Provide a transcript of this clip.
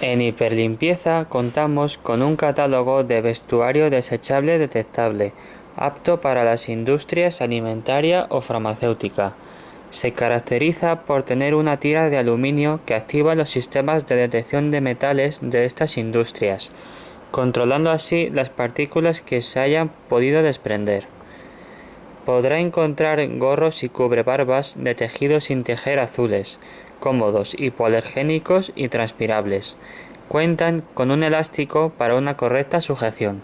En Hiperlimpieza contamos con un catálogo de vestuario desechable detectable, apto para las industrias alimentaria o farmacéutica. Se caracteriza por tener una tira de aluminio que activa los sistemas de detección de metales de estas industrias, controlando así las partículas que se hayan podido desprender. Podrá encontrar gorros y cubrebarbas de tejido sin tejer azules, cómodos, hipoalergénicos y transpirables. Cuentan con un elástico para una correcta sujeción.